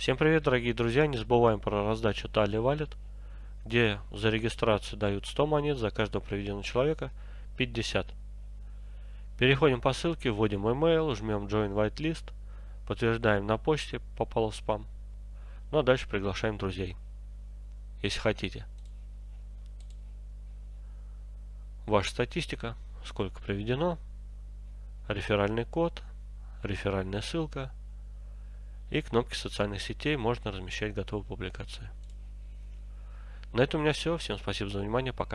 Всем привет, дорогие друзья! Не забываем про раздачу Тали Валет, где за регистрацию дают 100 монет, за каждого проведенного человека 50. Переходим по ссылке, вводим email, жмем Join Whitelist, подтверждаем на почте, попало в спам. Ну а дальше приглашаем друзей, если хотите. Ваша статистика, сколько проведено, реферальный код, реферальная ссылка и кнопки социальных сетей можно размещать готовые публикации. На этом у меня все. Всем спасибо за внимание. Пока.